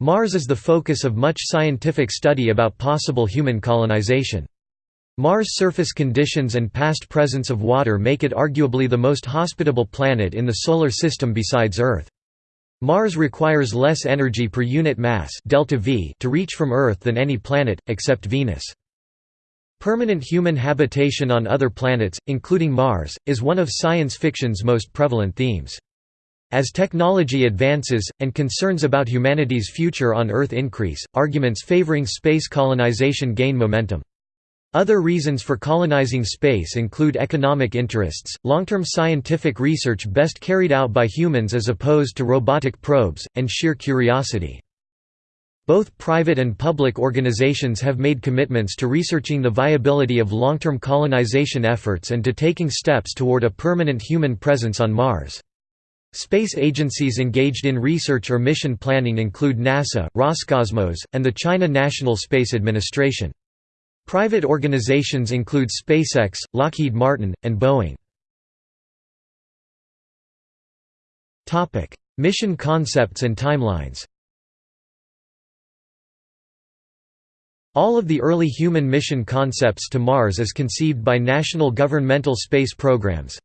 Mars is the focus of much scientific study about possible human colonization. Mars' surface conditions and past presence of water make it arguably the most hospitable planet in the Solar System besides Earth. Mars requires less energy per unit mass delta v to reach from Earth than any planet, except Venus. Permanent human habitation on other planets, including Mars, is one of science fiction's most prevalent themes. As technology advances, and concerns about humanity's future on Earth increase, arguments favoring space colonization gain momentum. Other reasons for colonizing space include economic interests, long-term scientific research best carried out by humans as opposed to robotic probes, and sheer curiosity. Both private and public organizations have made commitments to researching the viability of long-term colonization efforts and to taking steps toward a permanent human presence on Mars. Space agencies engaged in research or mission planning include NASA, Roscosmos, and the China National Space Administration. Private organizations include SpaceX, Lockheed Martin, and Boeing. Mission concepts and timelines All of the early human mission concepts to Mars as conceived by national governmental space programs,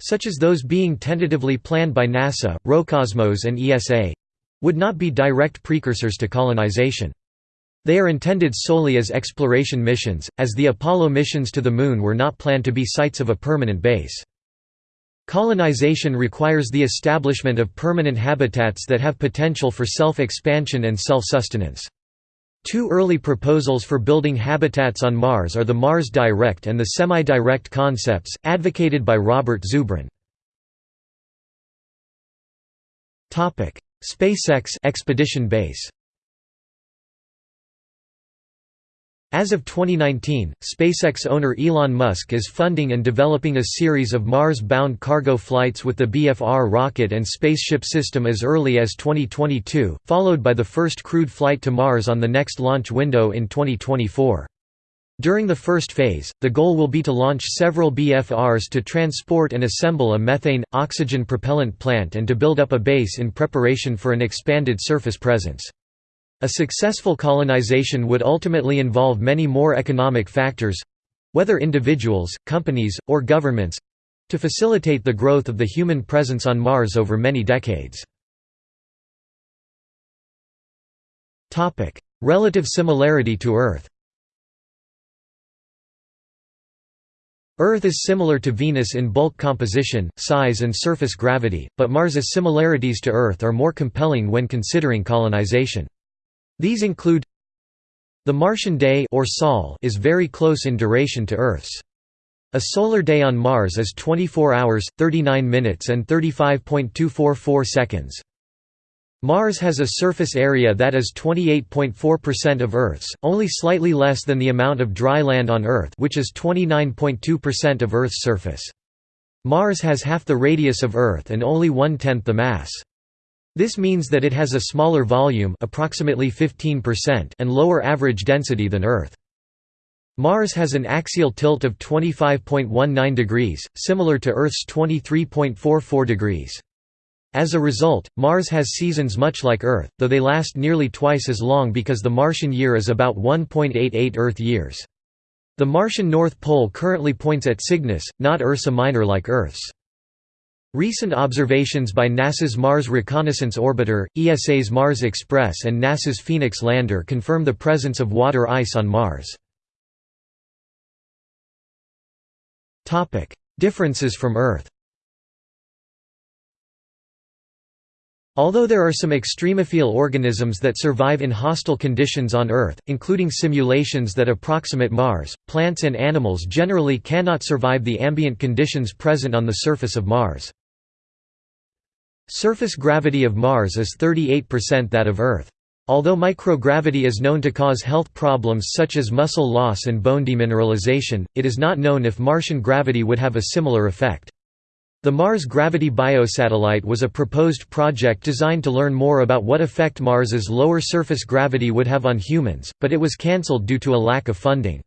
such as those being tentatively planned by NASA, Roscosmos and ESA would not be direct precursors to colonization. They are intended solely as exploration missions, as the Apollo missions to the Moon were not planned to be sites of a permanent base. Colonization requires the establishment of permanent habitats that have potential for self-expansion and self-sustenance. Two early proposals for building habitats on Mars are the Mars Direct and the Semi-Direct concepts, advocated by Robert Zubrin. SpaceX expedition base As of 2019, SpaceX owner Elon Musk is funding and developing a series of Mars-bound cargo flights with the BFR rocket and spaceship system as early as 2022, followed by the first crewed flight to Mars on the next launch window in 2024. During the first phase, the goal will be to launch several BFRs to transport and assemble a methane, oxygen propellant plant and to build up a base in preparation for an expanded surface presence. A successful colonization would ultimately involve many more economic factors—whether individuals, companies, or governments—to facilitate the growth of the human presence on Mars over many decades. Relative similarity to Earth Earth is similar to Venus in bulk composition, size and surface gravity, but Mars's similarities to Earth are more compelling when considering colonization. These include the Martian day or Sol is very close in duration to Earth's. A solar day on Mars is 24 hours, 39 minutes and 35.244 seconds. Mars has a surface area that is 28.4% of Earth's, only slightly less than the amount of dry land on Earth which is 29.2% of Earth's surface. Mars has half the radius of Earth and only one-tenth the mass. This means that it has a smaller volume approximately 15% and lower average density than Earth. Mars has an axial tilt of 25.19 degrees, similar to Earth's 23.44 degrees. As a result, Mars has seasons much like Earth, though they last nearly twice as long because the Martian year is about 1.88 Earth years. The Martian North Pole currently points at Cygnus, not Ursa Minor like Earth's. Recent observations by NASA's Mars Reconnaissance Orbiter, ESA's Mars Express and NASA's Phoenix lander confirm the presence of water ice on Mars. Differences from Earth Although there are some extremophile organisms that survive in hostile conditions on Earth, including simulations that approximate Mars, plants and animals generally cannot survive the ambient conditions present on the surface of Mars. Surface gravity of Mars is 38% that of Earth. Although microgravity is known to cause health problems such as muscle loss and bone demineralization, it is not known if Martian gravity would have a similar effect. The Mars Gravity Biosatellite was a proposed project designed to learn more about what effect Mars's lower surface gravity would have on humans, but it was cancelled due to a lack of funding.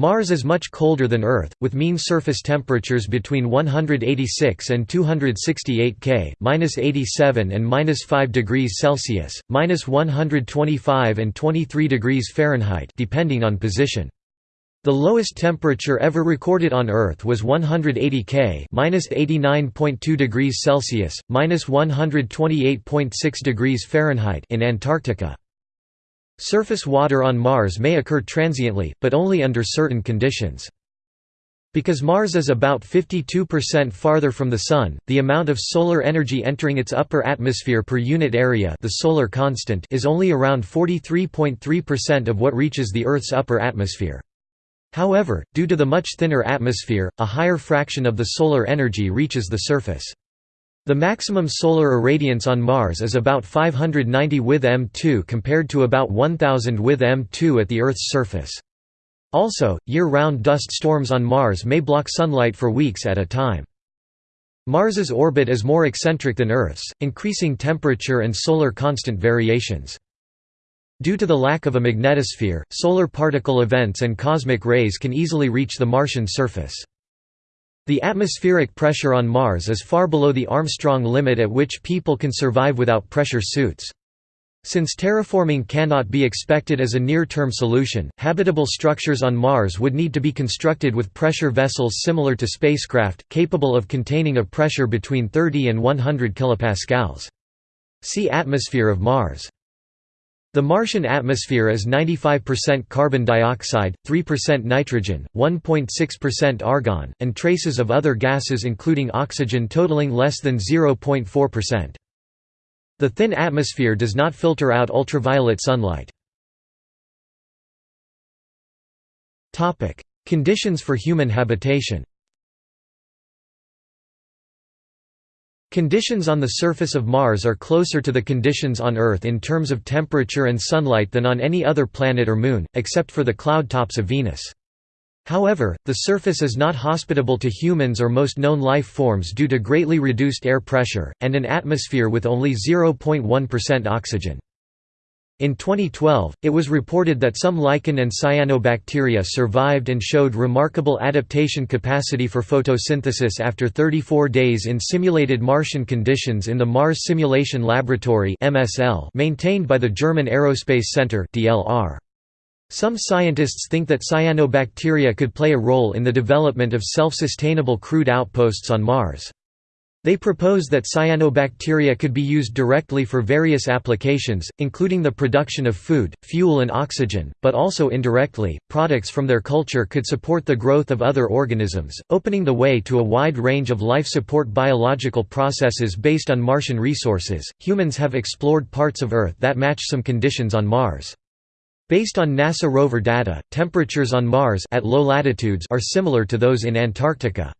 Mars is much colder than Earth, with mean surface temperatures between 186 and 268 K, -87 and -5 degrees Celsius, -125 and 23 degrees Fahrenheit, depending on position. The lowest temperature ever recorded on Earth was 180 K, (-89.2 degrees Celsius, (-128.6 degrees Fahrenheit) in Antarctica. Surface water on Mars may occur transiently, but only under certain conditions. Because Mars is about 52% farther from the Sun, the amount of solar energy entering its upper atmosphere per unit area the solar constant is only around 43.3% of what reaches the Earth's upper atmosphere. However, due to the much thinner atmosphere, a higher fraction of the solar energy reaches the surface. The maximum solar irradiance on Mars is about 590 with M2 compared to about 1000 with M2 at the Earth's surface. Also, year-round dust storms on Mars may block sunlight for weeks at a time. Mars's orbit is more eccentric than Earth's, increasing temperature and solar constant variations. Due to the lack of a magnetosphere, solar particle events and cosmic rays can easily reach the Martian surface. The atmospheric pressure on Mars is far below the Armstrong limit at which people can survive without pressure suits. Since terraforming cannot be expected as a near-term solution, habitable structures on Mars would need to be constructed with pressure vessels similar to spacecraft, capable of containing a pressure between 30 and 100 kPa. See Atmosphere of Mars. The Martian atmosphere is 95% carbon dioxide, 3% nitrogen, 1.6% argon, and traces of other gases including oxygen totaling less than 0.4%. The thin atmosphere does not filter out ultraviolet sunlight. Conditions for human habitation Conditions on the surface of Mars are closer to the conditions on Earth in terms of temperature and sunlight than on any other planet or moon, except for the cloud tops of Venus. However, the surface is not hospitable to humans or most known life forms due to greatly reduced air pressure, and an atmosphere with only 0.1% oxygen. In 2012, it was reported that some lichen and cyanobacteria survived and showed remarkable adaptation capacity for photosynthesis after 34 days in simulated Martian conditions in the Mars Simulation Laboratory maintained by the German Aerospace Center Some scientists think that cyanobacteria could play a role in the development of self-sustainable crude outposts on Mars. They propose that cyanobacteria could be used directly for various applications, including the production of food, fuel and oxygen, but also indirectly, products from their culture could support the growth of other organisms, opening the way to a wide range of life support biological processes based on Martian resources. Humans have explored parts of Earth that match some conditions on Mars. Based on NASA rover data, temperatures on Mars at low latitudes are similar to those in Antarctica.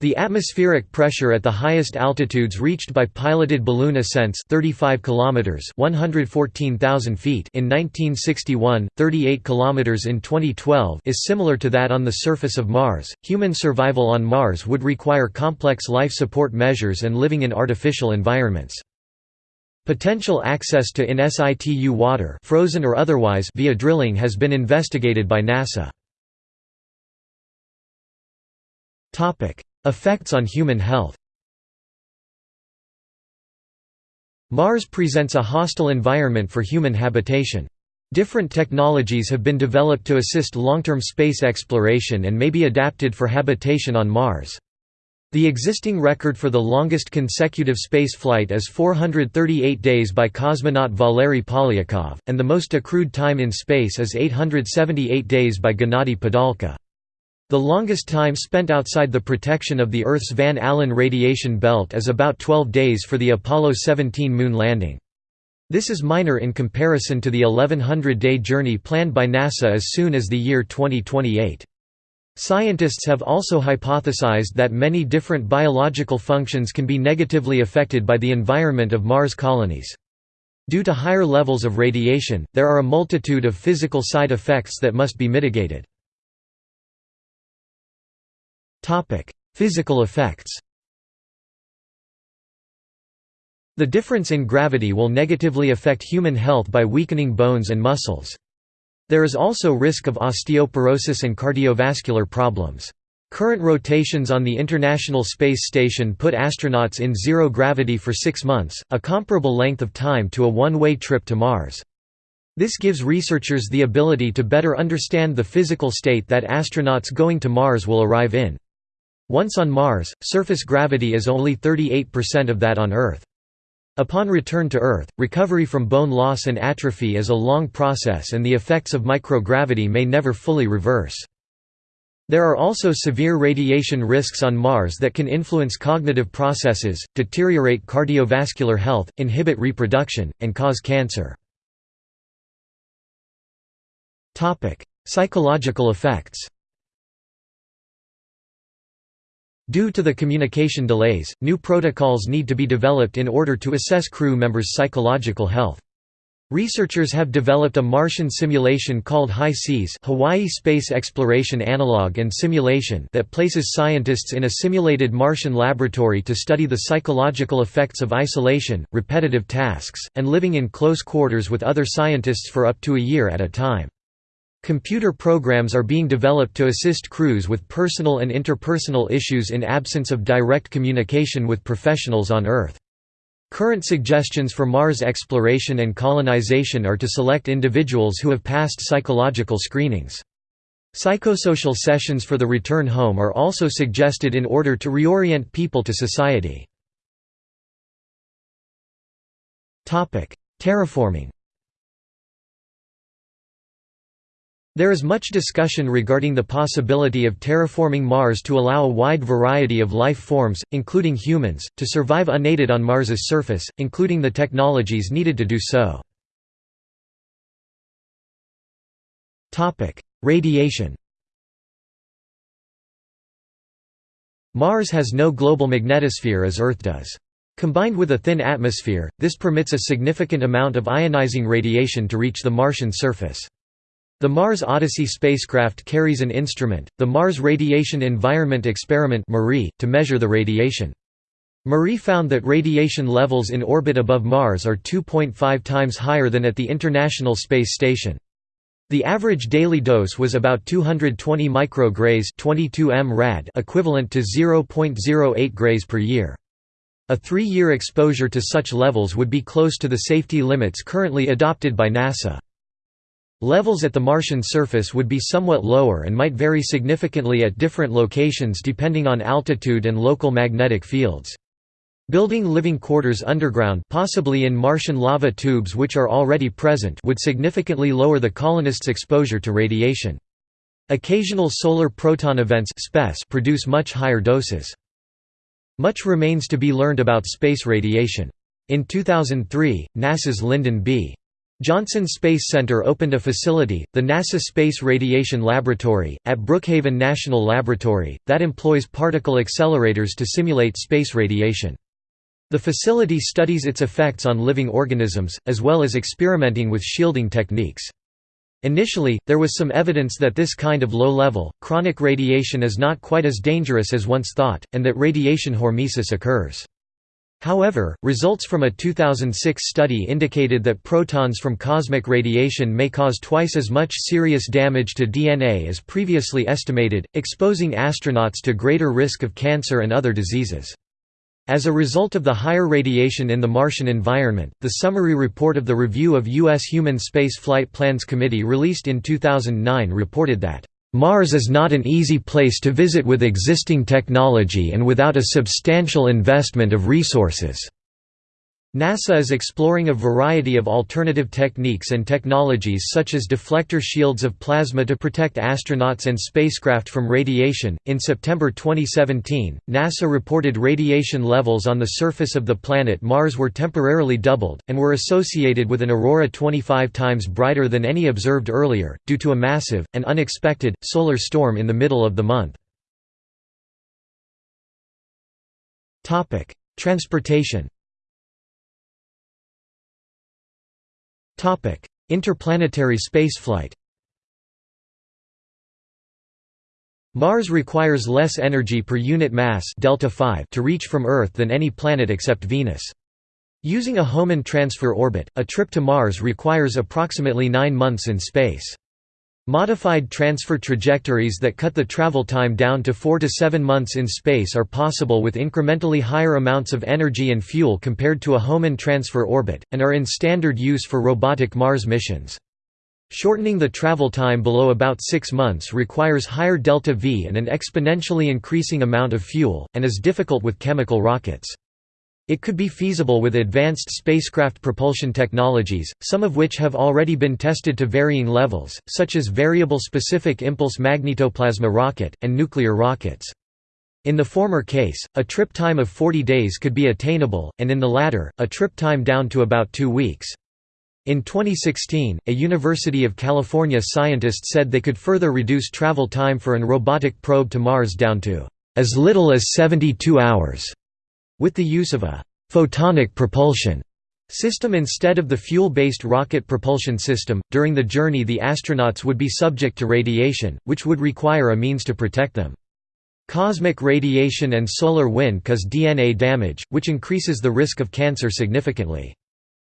The atmospheric pressure at the highest altitudes reached by piloted balloon ascents 35 kilometers 114,000 feet in 1961, 38 kilometers in 2012 is similar to that on the surface of Mars. Human survival on Mars would require complex life support measures and living in artificial environments. Potential access to in situ water, frozen or otherwise, via drilling has been investigated by NASA. Topic: Effects on human health Mars presents a hostile environment for human habitation. Different technologies have been developed to assist long-term space exploration and may be adapted for habitation on Mars. The existing record for the longest consecutive spaceflight is 438 days by cosmonaut Valery Polyakov, and the most accrued time in space is 878 days by Gennady Padalka. The longest time spent outside the protection of the Earth's Van Allen radiation belt is about 12 days for the Apollo 17 moon landing. This is minor in comparison to the 1100-day journey planned by NASA as soon as the year 2028. Scientists have also hypothesized that many different biological functions can be negatively affected by the environment of Mars colonies. Due to higher levels of radiation, there are a multitude of physical side effects that must be mitigated. Physical effects The difference in gravity will negatively affect human health by weakening bones and muscles. There is also risk of osteoporosis and cardiovascular problems. Current rotations on the International Space Station put astronauts in zero gravity for six months, a comparable length of time to a one-way trip to Mars. This gives researchers the ability to better understand the physical state that astronauts going to Mars will arrive in. Once on Mars, surface gravity is only 38% of that on Earth. Upon return to Earth, recovery from bone loss and atrophy is a long process and the effects of microgravity may never fully reverse. There are also severe radiation risks on Mars that can influence cognitive processes, deteriorate cardiovascular health, inhibit reproduction, and cause cancer. Psychological effects Due to the communication delays, new protocols need to be developed in order to assess crew members' psychological health. Researchers have developed a Martian simulation called HI-SEAS Hawaii Space Exploration Analog and Simulation that places scientists in a simulated Martian laboratory to study the psychological effects of isolation, repetitive tasks, and living in close quarters with other scientists for up to a year at a time. Computer programs are being developed to assist crews with personal and interpersonal issues in absence of direct communication with professionals on Earth. Current suggestions for Mars exploration and colonization are to select individuals who have passed psychological screenings. Psychosocial sessions for the return home are also suggested in order to reorient people to society. Terraforming There is much discussion regarding the possibility of terraforming Mars to allow a wide variety of life forms, including humans, to survive unaided on Mars's surface, including the technologies needed to do so. Radiation Mars has no global magnetosphere as Earth does. Combined with a thin atmosphere, this permits a significant amount of ionizing radiation to reach the Martian surface. The Mars Odyssey spacecraft carries an instrument, the Mars Radiation Environment Experiment to measure the radiation. MARIE found that radiation levels in orbit above Mars are 2.5 times higher than at the International Space Station. The average daily dose was about 220 micrograys 22 m rad equivalent to 0.08 grays per year. A three-year exposure to such levels would be close to the safety limits currently adopted by NASA. Levels at the Martian surface would be somewhat lower and might vary significantly at different locations depending on altitude and local magnetic fields. Building living quarters underground possibly in Martian lava tubes which are already present would significantly lower the colonists' exposure to radiation. Occasional solar proton events produce much higher doses. Much remains to be learned about space radiation. In 2003, NASA's Lyndon B. Johnson Space Center opened a facility, the NASA Space Radiation Laboratory, at Brookhaven National Laboratory, that employs particle accelerators to simulate space radiation. The facility studies its effects on living organisms, as well as experimenting with shielding techniques. Initially, there was some evidence that this kind of low-level, chronic radiation is not quite as dangerous as once thought, and that radiation hormesis occurs. However, results from a 2006 study indicated that protons from cosmic radiation may cause twice as much serious damage to DNA as previously estimated, exposing astronauts to greater risk of cancer and other diseases. As a result of the higher radiation in the Martian environment, the summary report of the Review of U.S. Human Space Flight Plans Committee released in 2009 reported that Mars is not an easy place to visit with existing technology and without a substantial investment of resources. NASA is exploring a variety of alternative techniques and technologies such as deflector shields of plasma to protect astronauts and spacecraft from radiation. In September 2017, NASA reported radiation levels on the surface of the planet Mars were temporarily doubled, and were associated with an aurora 25 times brighter than any observed earlier, due to a massive, and unexpected, solar storm in the middle of the month. Transportation Interplanetary spaceflight Mars requires less energy per unit mass delta 5 to reach from Earth than any planet except Venus. Using a Hohmann transfer orbit, a trip to Mars requires approximately nine months in space. Modified transfer trajectories that cut the travel time down to 4 to 7 months in space are possible with incrementally higher amounts of energy and fuel compared to a Hohmann transfer orbit, and are in standard use for robotic Mars missions. Shortening the travel time below about 6 months requires higher delta V and an exponentially increasing amount of fuel, and is difficult with chemical rockets. It could be feasible with advanced spacecraft propulsion technologies, some of which have already been tested to varying levels, such as variable specific impulse magnetoplasma rocket, and nuclear rockets. In the former case, a trip time of 40 days could be attainable, and in the latter, a trip time down to about two weeks. In 2016, a University of California scientist said they could further reduce travel time for an robotic probe to Mars down to as little as 72 hours. With the use of a «photonic propulsion» system instead of the fuel-based rocket propulsion system, during the journey the astronauts would be subject to radiation, which would require a means to protect them. Cosmic radiation and solar wind cause DNA damage, which increases the risk of cancer significantly.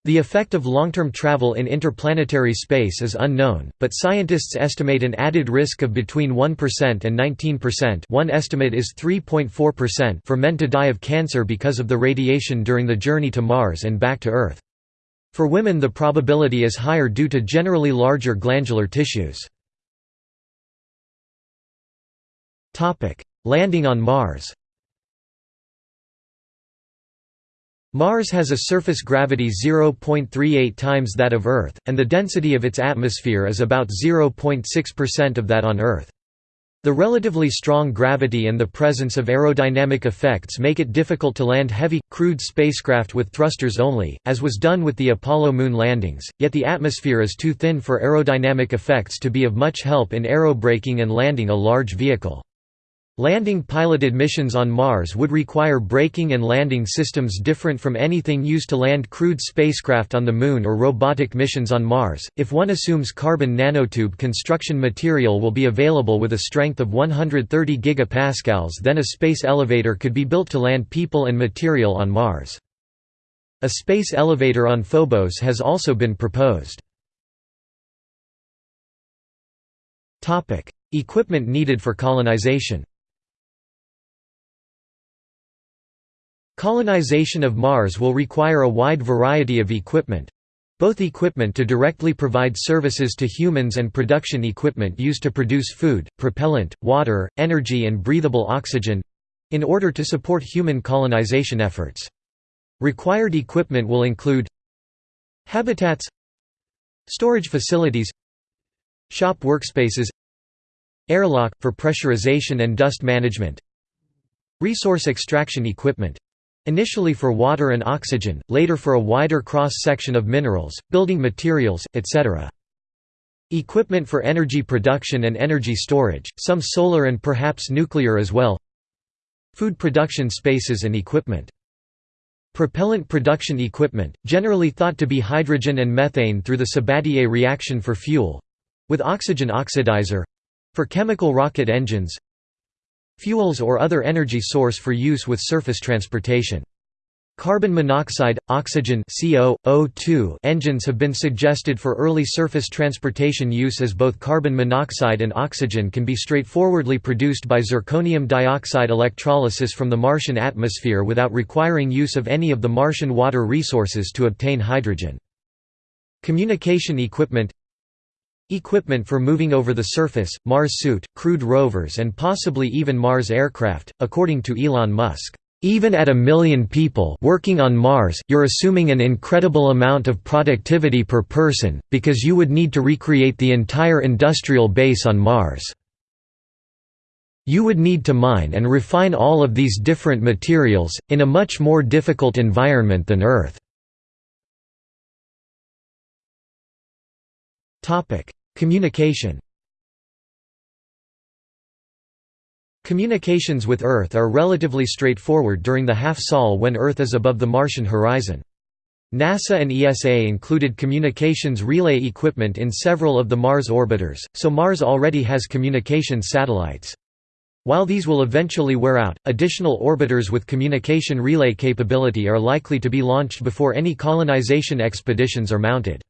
The effect of long-term travel in interplanetary space is unknown, but scientists estimate an added risk of between 1% and 19% one estimate is 3.4% for men to die of cancer because of the radiation during the journey to Mars and back to Earth. For women the probability is higher due to generally larger glandular tissues. Landing on Mars Mars has a surface gravity 0.38 times that of Earth, and the density of its atmosphere is about 0.6% of that on Earth. The relatively strong gravity and the presence of aerodynamic effects make it difficult to land heavy, crewed spacecraft with thrusters only, as was done with the Apollo moon landings, yet the atmosphere is too thin for aerodynamic effects to be of much help in aerobraking and landing a large vehicle. Landing piloted missions on Mars would require braking and landing systems different from anything used to land crewed spacecraft on the Moon or robotic missions on Mars. If one assumes carbon nanotube construction material will be available with a strength of 130 gigapascals, then a space elevator could be built to land people and material on Mars. A space elevator on Phobos has also been proposed. Equipment needed for colonization Colonization of Mars will require a wide variety of equipment, both equipment to directly provide services to humans and production equipment used to produce food, propellant, water, energy and breathable oxygen—in order to support human colonization efforts. Required equipment will include Habitats Storage facilities Shop workspaces Airlock, for pressurization and dust management Resource extraction equipment Initially for water and oxygen, later for a wider cross-section of minerals, building materials, etc. Equipment for energy production and energy storage, some solar and perhaps nuclear as well Food production spaces and equipment Propellant production equipment, generally thought to be hydrogen and methane through the Sabatier reaction for fuel—with oxygen oxidizer—for chemical rocket engines Fuels or other energy source for use with surface transportation. Carbon monoxide, oxygen CO, O2 engines have been suggested for early surface transportation use as both carbon monoxide and oxygen can be straightforwardly produced by zirconium dioxide electrolysis from the Martian atmosphere without requiring use of any of the Martian water resources to obtain hydrogen. Communication equipment Equipment for moving over the surface, Mars suit, crewed rovers and possibly even Mars aircraft, according to Elon Musk. Even at a million people working on Mars, you're assuming an incredible amount of productivity per person, because you would need to recreate the entire industrial base on Mars. You would need to mine and refine all of these different materials, in a much more difficult environment than Earth. Communication Communications with Earth are relatively straightforward during the half-sol when Earth is above the Martian horizon. NASA and ESA included communications relay equipment in several of the Mars orbiters, so Mars already has communications satellites. While these will eventually wear out, additional orbiters with communication relay capability are likely to be launched before any colonization expeditions are mounted.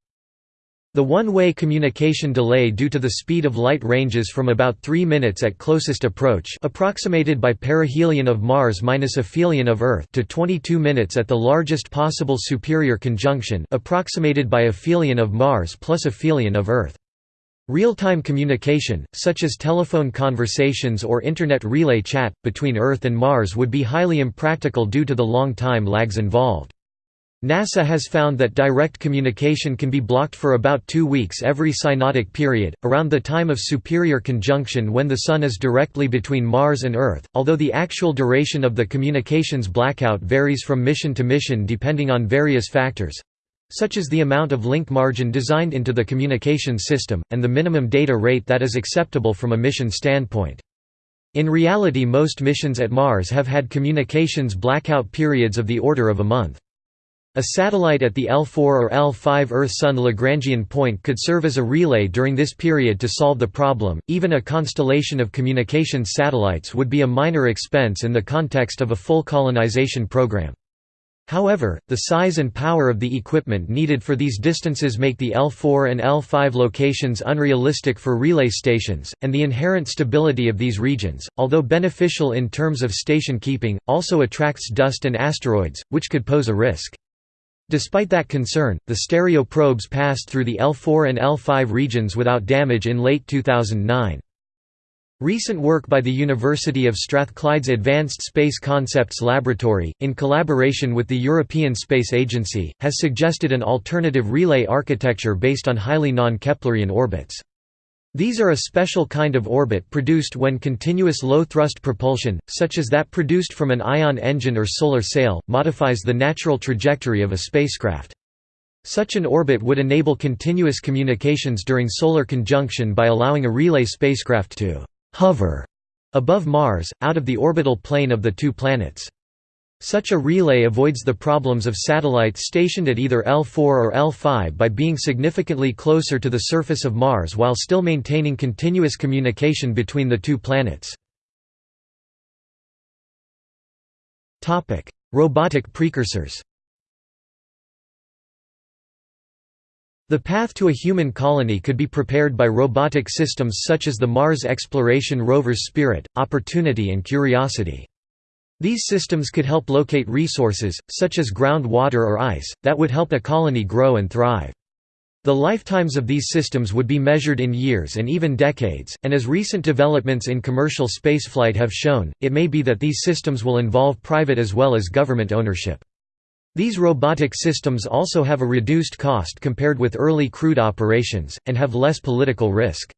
The one-way communication delay due to the speed of light ranges from about 3 minutes at closest approach approximated by perihelion of Mars minus aphelion of Earth to 22 minutes at the largest possible superior conjunction approximated by aphelion of Mars plus aphelion of Earth. Real-time communication, such as telephone conversations or Internet relay chat, between Earth and Mars would be highly impractical due to the long time lags involved. NASA has found that direct communication can be blocked for about two weeks every synodic period, around the time of superior conjunction when the Sun is directly between Mars and Earth, although the actual duration of the communications blackout varies from mission to mission depending on various factors—such as the amount of link margin designed into the communications system, and the minimum data rate that is acceptable from a mission standpoint. In reality most missions at Mars have had communications blackout periods of the order of a month. A satellite at the L4 or L5 Earth-Sun Lagrangian point could serve as a relay during this period to solve the problem. Even a constellation of communications satellites would be a minor expense in the context of a full colonization program. However, the size and power of the equipment needed for these distances make the L4 and L5 locations unrealistic for relay stations, and the inherent stability of these regions, although beneficial in terms of station keeping, also attracts dust and asteroids, which could pose a risk. Despite that concern, the stereo probes passed through the L4 and L5 regions without damage in late 2009. Recent work by the University of Strathclyde's Advanced Space Concepts Laboratory, in collaboration with the European Space Agency, has suggested an alternative relay architecture based on highly non-Keplerian orbits. These are a special kind of orbit produced when continuous low-thrust propulsion, such as that produced from an ion engine or solar sail, modifies the natural trajectory of a spacecraft. Such an orbit would enable continuous communications during solar conjunction by allowing a relay spacecraft to «hover» above Mars, out of the orbital plane of the two planets. Such a relay avoids the problems of satellites stationed at either L4 or L5 by being significantly closer to the surface of Mars while still maintaining continuous communication between the two planets. Robotic precursors The path to a human colony could be prepared by robotic systems such as the Mars exploration rovers Spirit, Opportunity and Curiosity. These systems could help locate resources, such as groundwater or ice, that would help a colony grow and thrive. The lifetimes of these systems would be measured in years and even decades, and as recent developments in commercial spaceflight have shown, it may be that these systems will involve private as well as government ownership. These robotic systems also have a reduced cost compared with early crewed operations, and have less political risk.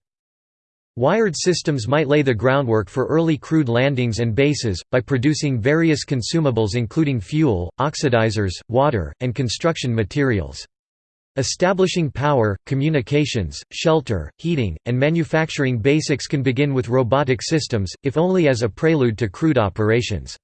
Wired systems might lay the groundwork for early crewed landings and bases, by producing various consumables including fuel, oxidizers, water, and construction materials. Establishing power, communications, shelter, heating, and manufacturing basics can begin with robotic systems, if only as a prelude to crewed operations.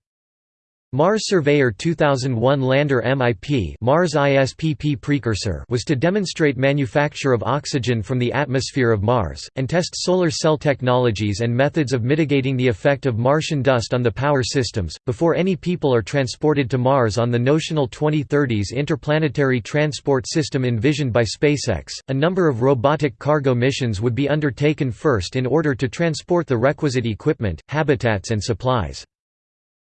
Mars Surveyor 2001 lander MIP Mars ISPP precursor was to demonstrate manufacture of oxygen from the atmosphere of Mars, and test solar cell technologies and methods of mitigating the effect of Martian dust on the power systems, before any people are transported to Mars on the notional 2030s interplanetary transport system envisioned by SpaceX. A number of robotic cargo missions would be undertaken first in order to transport the requisite equipment, habitats and supplies.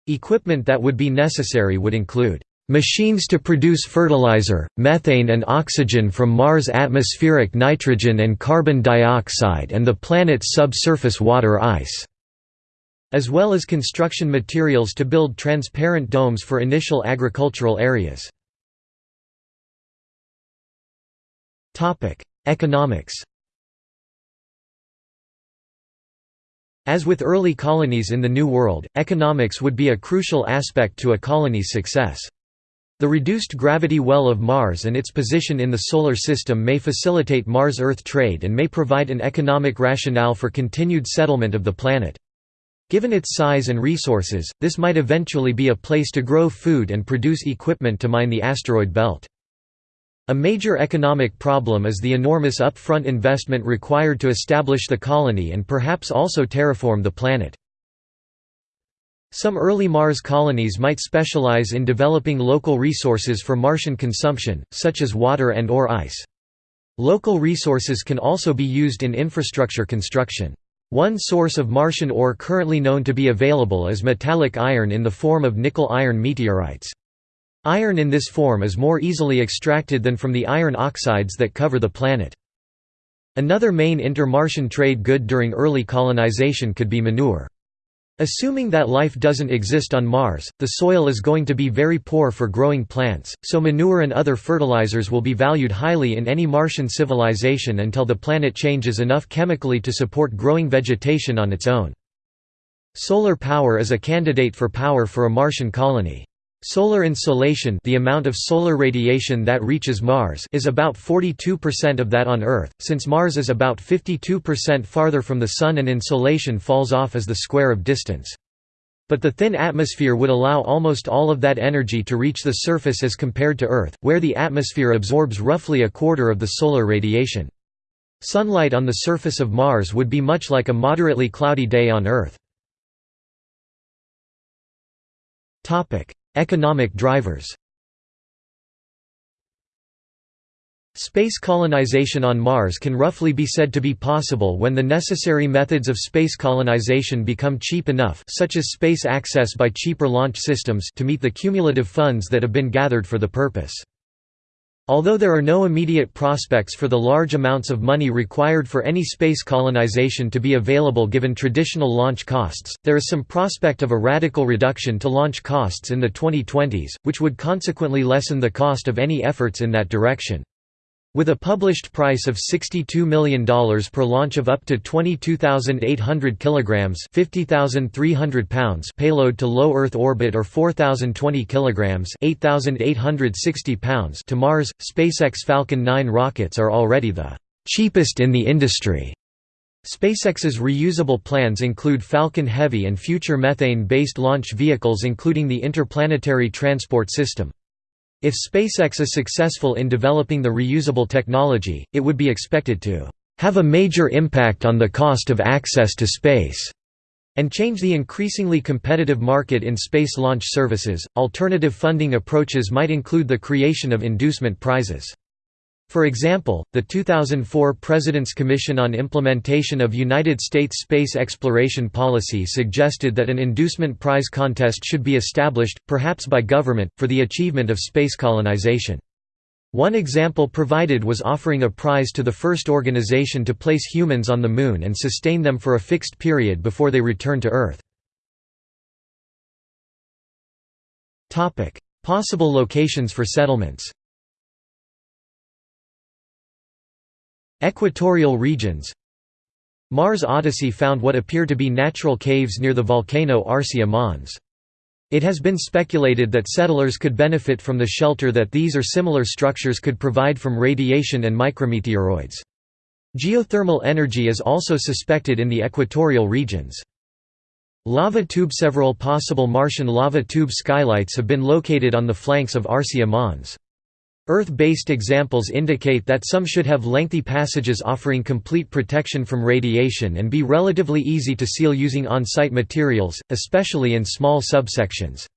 Equipment that would be necessary would include machines to produce fertilizer, methane and oxygen from Mars' atmospheric nitrogen and carbon dioxide and the planet's subsurface water ice", as well as construction materials to build transparent domes for initial agricultural areas. Economics As with early colonies in the New World, economics would be a crucial aspect to a colony's success. The reduced gravity well of Mars and its position in the Solar System may facilitate Mars-Earth trade and may provide an economic rationale for continued settlement of the planet. Given its size and resources, this might eventually be a place to grow food and produce equipment to mine the asteroid belt. A major economic problem is the enormous upfront investment required to establish the colony and perhaps also terraform the planet. Some early Mars colonies might specialize in developing local resources for Martian consumption, such as water and or ice. Local resources can also be used in infrastructure construction. One source of Martian ore currently known to be available is metallic iron in the form of nickel-iron meteorites. Iron in this form is more easily extracted than from the iron oxides that cover the planet. Another main inter-Martian trade good during early colonization could be manure. Assuming that life doesn't exist on Mars, the soil is going to be very poor for growing plants, so manure and other fertilizers will be valued highly in any Martian civilization until the planet changes enough chemically to support growing vegetation on its own. Solar power is a candidate for power for a Martian colony. Solar insolation the amount of solar radiation that reaches Mars is about 42% of that on Earth, since Mars is about 52% farther from the Sun and insolation falls off as the square of distance. But the thin atmosphere would allow almost all of that energy to reach the surface as compared to Earth, where the atmosphere absorbs roughly a quarter of the solar radiation. Sunlight on the surface of Mars would be much like a moderately cloudy day on Earth. Economic drivers Space colonization on Mars can roughly be said to be possible when the necessary methods of space colonization become cheap enough such as space access by cheaper launch systems to meet the cumulative funds that have been gathered for the purpose. Although there are no immediate prospects for the large amounts of money required for any space colonization to be available given traditional launch costs, there is some prospect of a radical reduction to launch costs in the 2020s, which would consequently lessen the cost of any efforts in that direction. With a published price of $62 million per launch of up to 22,800 kilograms (50,300 pounds) payload to low Earth orbit or 4,020 kilograms (8,860 pounds) to Mars, SpaceX Falcon 9 rockets are already the cheapest in the industry. SpaceX's reusable plans include Falcon Heavy and future methane-based launch vehicles including the Interplanetary Transport System. If SpaceX is successful in developing the reusable technology, it would be expected to have a major impact on the cost of access to space and change the increasingly competitive market in space launch services. Alternative funding approaches might include the creation of inducement prizes. For example, the 2004 President's Commission on Implementation of United States Space Exploration Policy suggested that an inducement prize contest should be established, perhaps by government, for the achievement of space colonization. One example provided was offering a prize to the first organization to place humans on the Moon and sustain them for a fixed period before they return to Earth. Possible locations for settlements Equatorial regions Mars Odyssey found what appear to be natural caves near the volcano Arsia Mons. It has been speculated that settlers could benefit from the shelter that these or similar structures could provide from radiation and micrometeoroids. Geothermal energy is also suspected in the equatorial regions. Lava tube Several possible Martian lava tube skylights have been located on the flanks of Arsia Mons. Earth-based examples indicate that some should have lengthy passages offering complete protection from radiation and be relatively easy to seal using on-site materials, especially in small subsections.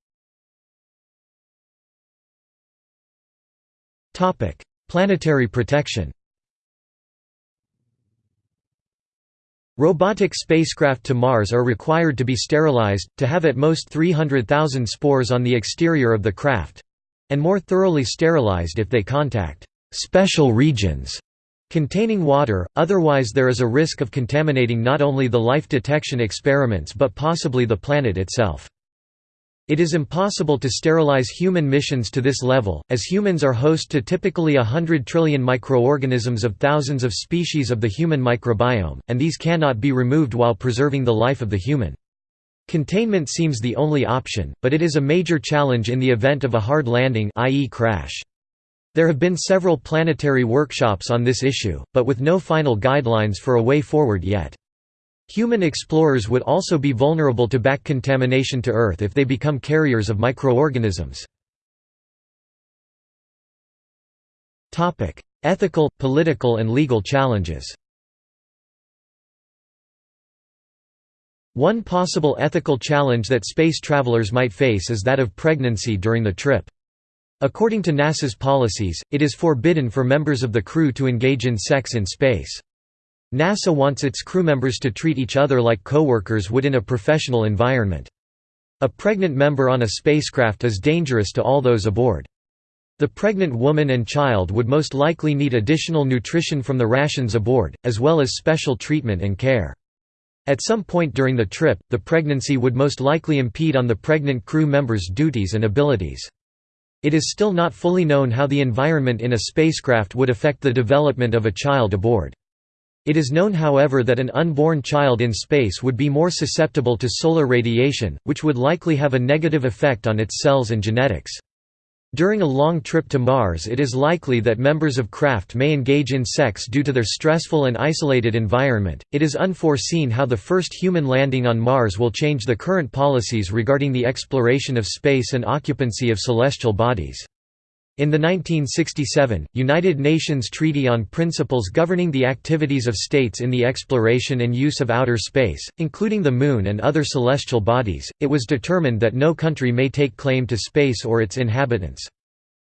Planetary protection Robotic spacecraft to Mars are required to be sterilized, to have at most 300,000 spores on the exterior of the craft, and more thoroughly sterilized if they contact special regions containing water, otherwise there is a risk of contaminating not only the life detection experiments but possibly the planet itself. It is impossible to sterilize human missions to this level, as humans are host to typically a hundred trillion microorganisms of thousands of species of the human microbiome, and these cannot be removed while preserving the life of the human. Containment seems the only option, but it is a major challenge in the event of a hard landing i.e. crash. There have been several planetary workshops on this issue, but with no final guidelines for a way forward yet. Human explorers would also be vulnerable to back contamination to Earth if they become carriers of microorganisms. Ethical, political and legal challenges One possible ethical challenge that space travelers might face is that of pregnancy during the trip. According to NASA's policies, it is forbidden for members of the crew to engage in sex in space. NASA wants its crew members to treat each other like coworkers would in a professional environment. A pregnant member on a spacecraft is dangerous to all those aboard. The pregnant woman and child would most likely need additional nutrition from the rations aboard, as well as special treatment and care. At some point during the trip, the pregnancy would most likely impede on the pregnant crew member's duties and abilities. It is still not fully known how the environment in a spacecraft would affect the development of a child aboard. It is known however that an unborn child in space would be more susceptible to solar radiation, which would likely have a negative effect on its cells and genetics. During a long trip to Mars it is likely that members of craft may engage in sex due to their stressful and isolated environment. It is unforeseen how the first human landing on Mars will change the current policies regarding the exploration of space and occupancy of celestial bodies. In the 1967, United Nations Treaty on Principles Governing the Activities of States in the Exploration and Use of Outer Space, including the Moon and other celestial bodies, it was determined that no country may take claim to space or its inhabitants.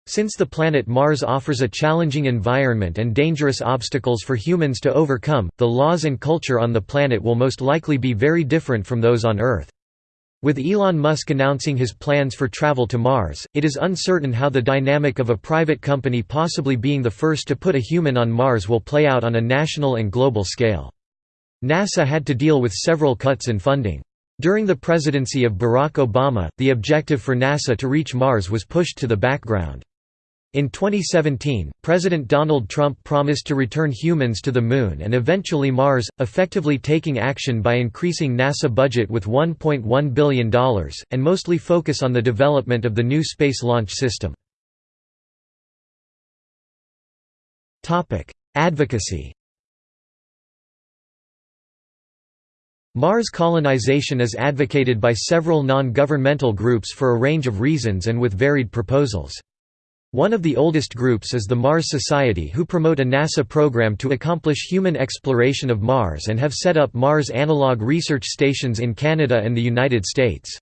Since the planet Mars offers a challenging environment and dangerous obstacles for humans to overcome, the laws and culture on the planet will most likely be very different from those on Earth. With Elon Musk announcing his plans for travel to Mars, it is uncertain how the dynamic of a private company possibly being the first to put a human on Mars will play out on a national and global scale. NASA had to deal with several cuts in funding. During the presidency of Barack Obama, the objective for NASA to reach Mars was pushed to the background. In 2017, President Donald Trump promised to return humans to the Moon and eventually Mars, effectively taking action by increasing NASA budget with $1.1 billion, and mostly focus on the development of the new Space Launch System. Advocacy Mars colonization is advocated by several non-governmental groups for a range of reasons and with varied proposals. One of the oldest groups is the Mars Society who promote a NASA program to accomplish human exploration of Mars and have set up Mars analog research stations in Canada and the United States.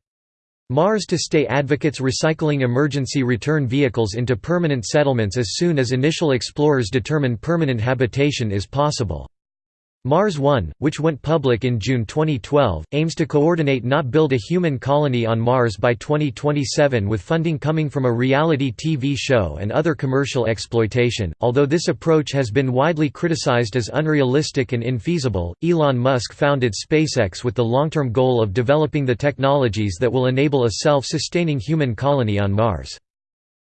Mars to Stay advocates recycling emergency return vehicles into permanent settlements as soon as initial explorers determine permanent habitation is possible. Mars One, which went public in June 2012, aims to coordinate not build a human colony on Mars by 2027 with funding coming from a reality TV show and other commercial exploitation. Although this approach has been widely criticized as unrealistic and infeasible, Elon Musk founded SpaceX with the long-term goal of developing the technologies that will enable a self-sustaining human colony on Mars.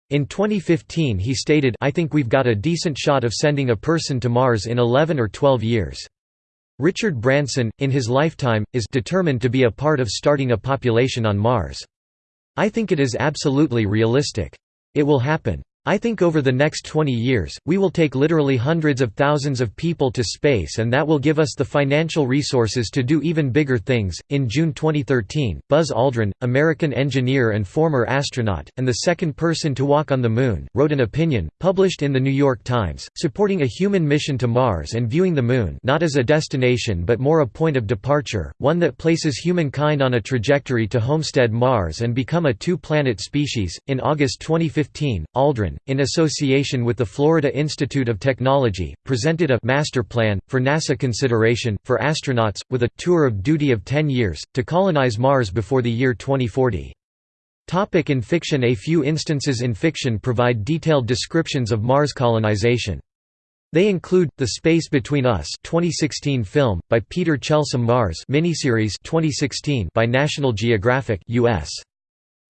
In 2015 he stated I think we've got a decent shot of sending a person to Mars in 11 or 12 years. Richard Branson, in his lifetime, is determined to be a part of starting a population on Mars. I think it is absolutely realistic. It will happen. I think over the next 20 years, we will take literally hundreds of thousands of people to space and that will give us the financial resources to do even bigger things. In June 2013, Buzz Aldrin, American engineer and former astronaut, and the second person to walk on the Moon, wrote an opinion, published in The New York Times, supporting a human mission to Mars and viewing the Moon not as a destination but more a point of departure, one that places humankind on a trajectory to homestead Mars and become a two planet species. In August 2015, Aldrin in association with the Florida Institute of Technology, presented a «master plan» for NASA consideration, for astronauts, with a «tour of duty of 10 years», to colonize Mars before the year 2040. Topic in fiction A few instances in fiction provide detailed descriptions of Mars colonization. They include The Space Between Us 2016 film by Peter Chelsom Mars miniseries 2016 by National Geographic US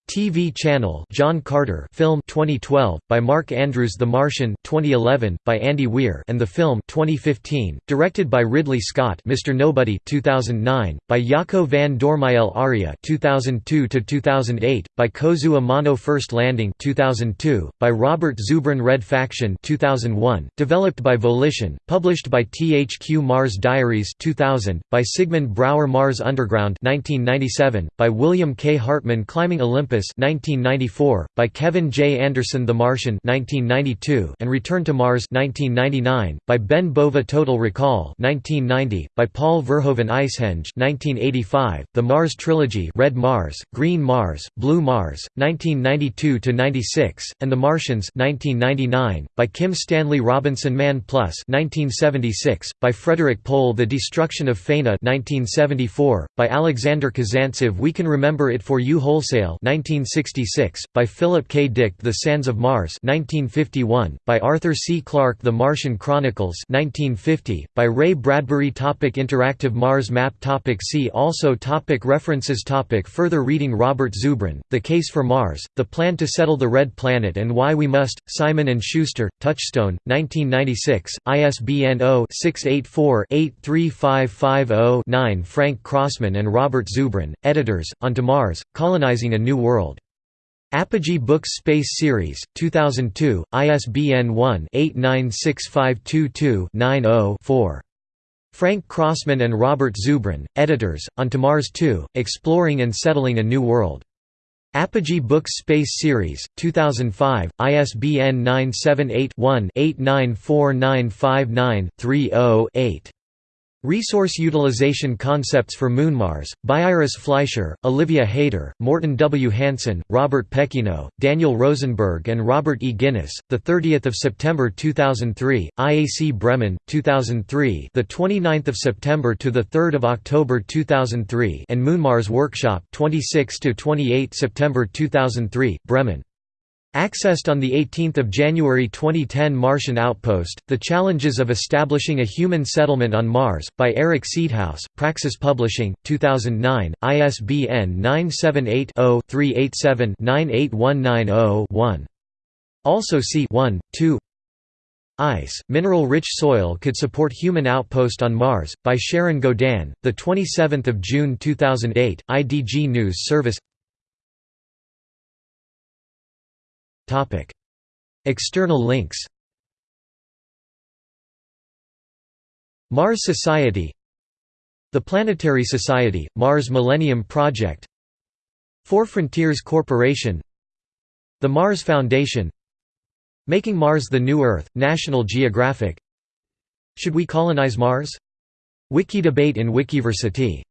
TV channel John Carter film 2012 by Mark Andrews The Martian 2011 by Andy Weir and the film 2015 directed by Ridley Scott Mr Nobody 2009 by Jaco van Dormael Aria 2002 to 2008 by Kozue Amano First Landing 2002 by Robert Zubrin Red Faction 2001 developed by Volition published by THQ Mars Diaries 2000 by Sigmund Brouwer Mars Underground 1997 by William K. Hartmann Climbing Olympus Surface 1994, by Kevin J. Anderson The Martian 1992, and Return to Mars 1999, by Ben Bova Total Recall 1990, by Paul Verhoeven Icehenge 1985, The Mars Trilogy Red Mars, Green Mars, Blue Mars, 1992–96, and The Martians 1999, by Kim Stanley Robinson Man Plus 1976, by Frederik Pohl The Destruction of Faena 1974, by Alexander Kazantsev We Can Remember It For You Wholesale 1966, by Philip K. Dick The Sands of Mars 1951, by Arthur C. Clarke The Martian Chronicles 1950, by Ray Bradbury topic Interactive Mars map topic See also topic References topic Further reading Robert Zubrin, The Case for Mars, The Plan to Settle the Red Planet and Why We Must, Simon & Schuster, Touchstone, 1996, ISBN 0-684-83550-9 Frank Crossman and Robert Zubrin, editors, On to Mars, Colonizing a New World. Apogee Books Space Series, 2002, ISBN 1-896522-90-4. Frank Crossman and Robert Zubrin, editors, Onto Mars 2, Exploring and Settling a New World. Apogee Books Space Series, 2005, ISBN 978-1-894959-30-8. Resource Utilization Concepts for Moonmars, by Iris Fleischer, Olivia Haider, Morten W. Hansen, Robert Peckyno, Daniel Rosenberg and Robert E. Guinness, 30 September 2003, IAC Bremen, 2003 the 29th of September to 3 October 2003 and Moonmars Workshop 26–28 September 2003, Bremen. Accessed on 18 January 2010 Martian Outpost, The Challenges of Establishing a Human Settlement on Mars, by Eric Seedhouse, Praxis Publishing, 2009, ISBN 978-0-387-98190-1. Also see 1, 2 Ice, Mineral-Rich Soil Could Support Human Outpost on Mars, by Sharon Gaudin, 27 June 2008, IDG News Service External links Mars Society The Planetary Society, Mars Millennium Project Four Frontiers Corporation The Mars Foundation Making Mars the New Earth, National Geographic Should we colonize Mars? Wiki debate in Wikiversity